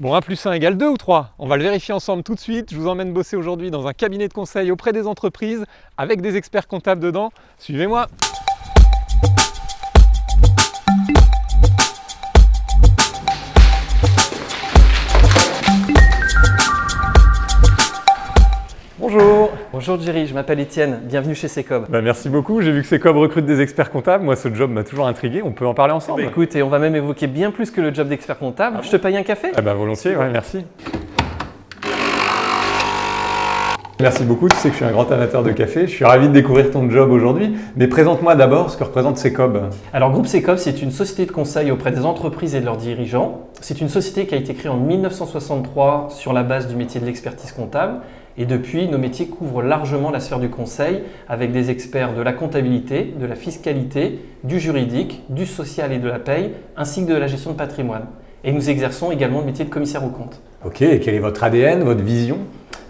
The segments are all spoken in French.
Bon, 1 plus 1 égale 2 ou 3 On va le vérifier ensemble tout de suite. Je vous emmène bosser aujourd'hui dans un cabinet de conseil auprès des entreprises avec des experts comptables dedans. Suivez-moi Bonjour. Bonjour Jerry, je m'appelle Étienne, bienvenue chez Secob. Bah, Merci beaucoup, j'ai vu que Secob recrute des experts comptables, moi ce job m'a toujours intrigué, on peut en parler ensemble. Bah, écoute, et on va même évoquer bien plus que le job d'expert comptable. je te paye un café? Ah bah volontiers, ouais, merci. Merci beaucoup, tu sais que je suis un grand amateur de café, je suis ravi de découvrir ton job aujourd'hui, mais présente-moi d'abord ce que représente Secob. Alors Groupe Secob, c'est une société de conseil auprès des entreprises et de leurs dirigeants. C'est une société qui a été créée en 1963 sur la base du métier de l'expertise comptable. Et depuis, nos métiers couvrent largement la sphère du conseil avec des experts de la comptabilité, de la fiscalité, du juridique, du social et de la paye, ainsi que de la gestion de patrimoine. Et nous exerçons également le métier de commissaire aux comptes. Ok, et quel est votre ADN, votre vision?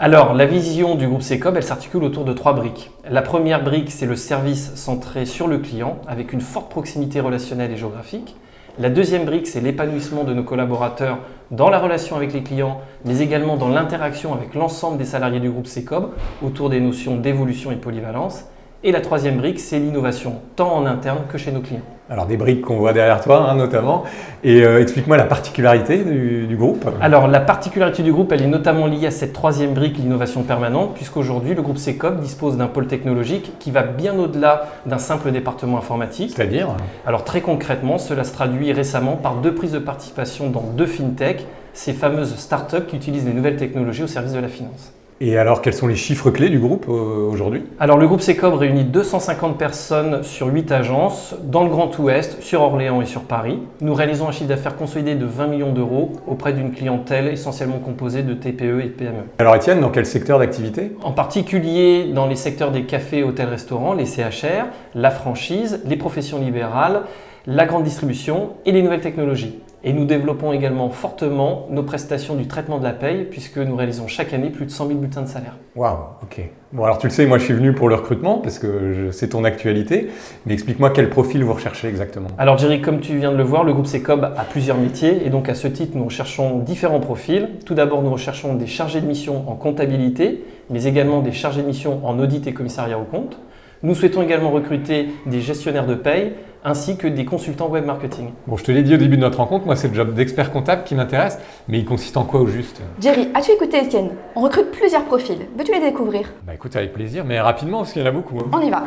Alors, la vision du groupe Secob, elle s'articule autour de trois briques. La première brique, c'est le service centré sur le client, avec une forte proximité relationnelle et géographique. La deuxième brique, c'est l'épanouissement de nos collaborateurs dans la relation avec les clients, mais également dans l'interaction avec l'ensemble des salariés du groupe Secob autour des notions d'évolution et polyvalence. Et la troisième brique, c'est l'innovation, tant en interne que chez nos clients. Alors des briques qu'on voit derrière toi hein, notamment. Et euh, explique-moi la particularité du, du, groupe. Alors la particularité du groupe, elle est notamment liée à cette troisième brique, l'innovation permanente, puisqu'aujourd'hui le groupe Secob dispose d'un pôle technologique qui va bien au-delà d'un simple département informatique. C'est-à-dire Alors très concrètement, cela se traduit récemment par deux prises de participation dans deux fintech, ces fameuses startups qui utilisent les nouvelles technologies au service de la finance. Et alors, quels sont les chiffres clés du groupe euh, aujourd'hui? Alors, le groupe Secob réunit 250 personnes sur 8 agences dans le Grand Ouest, sur Orléans et sur Paris. Nous réalisons un chiffre d'affaires consolidé de 20 millions d'euros auprès d'une clientèle essentiellement composée de TPE et de PME. Alors, Étienne, dans quel secteur d'activité? En particulier dans les secteurs des cafés, hôtels, restaurants, les CHR, la franchise, les professions libérales, la grande distribution et les nouvelles technologies. Et nous développons également fortement nos prestations du traitement de la paye puisque nous réalisons chaque année plus de 100 000 bulletins de salaire. Waouh, ok. Bon alors tu le sais, moi je suis venu pour le recrutement parce que c'est ton actualité, mais explique-moi quel profil vous recherchez exactement. Alors Jerry, comme tu viens de le voir, le groupe Secob a plusieurs métiers et donc à ce titre nous recherchons différents profils. Tout d'abord nous recherchons des chargés de mission en comptabilité, mais également des chargés de mission en audit et commissariat au compte. Nous souhaitons également recruter des gestionnaires de paye ainsi que des consultants web marketing. Bon, je te l'ai dit au début de notre rencontre, moi c'est le job d'expert comptable qui m'intéresse, mais il consiste en quoi au juste? Jerry, as-tu écouté Étienne? On recrute plusieurs profils. Veux-tu les découvrir? Bah écoute, avec plaisir, mais rapidement parce qu'il y en a beaucoup. Hein. On y va.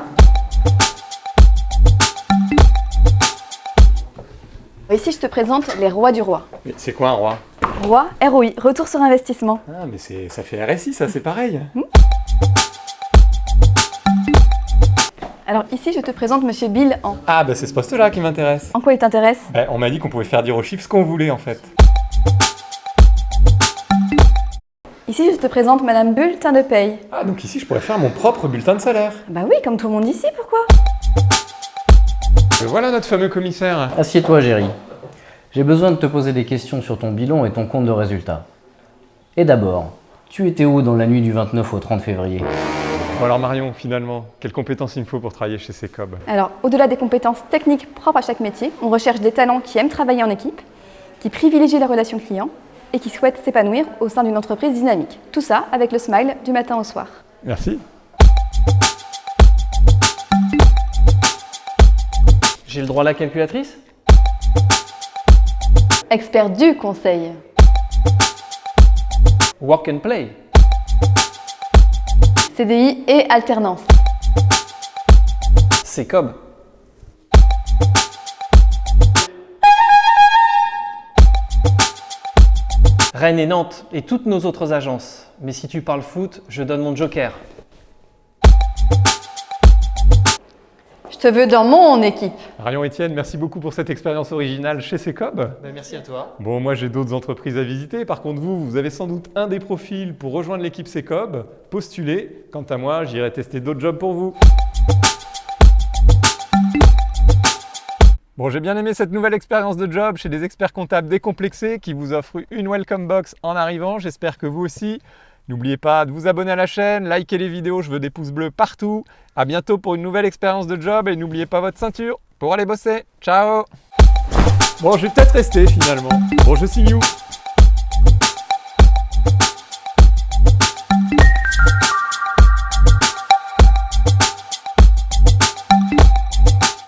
Ici, je te présente les rois du roi. Mais c'est quoi un roi? Roi, ROI, retour sur investissement. Ah, mais ça fait RSI, ça, c'est pareil. Hmm? Alors ici, je te présente Monsieur Bill en... Ah bah c'est ce poste-là qui m'intéresse. En quoi il t'intéresse? Bah, On m'a dit qu'on pouvait faire dire aux chiffres ce qu'on voulait en fait. Ici, je te présente Madame Bulletin de paye. Ah donc ici, je pourrais faire mon propre bulletin de salaire. Bah oui, comme tout le monde ici, pourquoi? Et voilà notre fameux commissaire. Assieds-toi, Géry. J'ai besoin de te poser des questions sur ton bilan et ton compte de résultat. Et d'abord, tu étais où dans la nuit du 29 au 30 février? Bon alors Marion, finalement, quelles compétences il me faut pour travailler chez Secob? Alors, au-delà des compétences techniques propres à chaque métier, on recherche des talents qui aiment travailler en équipe, qui privilégient la relation client et qui souhaitent s'épanouir au sein d'une entreprise dynamique. Tout ça avec le smile du matin au soir. Merci. J'ai le droit à la calculatrice? Expert du conseil. Work and play. CDI et alternance. C'est Cob. Rennes et Nantes et toutes nos autres agences. Mais si tu parles foot, je donne mon joker. Te veux dans mon équipe. Marion Etienne, merci beaucoup pour cette expérience originale chez Secob. Ben, merci à toi. Bon, moi j'ai d'autres entreprises à visiter. Par contre, vous, vous avez sans doute un des profils pour rejoindre l'équipe Secob. Postulez. Quant à moi, j'irai tester d'autres jobs pour vous. Bon, j'ai bien aimé cette nouvelle expérience de job chez des experts comptables décomplexés qui vous offrent une welcome box en arrivant. J'espère que vous aussi. N'oubliez pas de vous abonner à la chaîne, liker les vidéos, je veux des pouces bleus partout. A bientôt pour une nouvelle expérience de job et n'oubliez pas votre ceinture pour aller bosser. Ciao Bon, je vais peut-être rester finalement. Bon, je signe you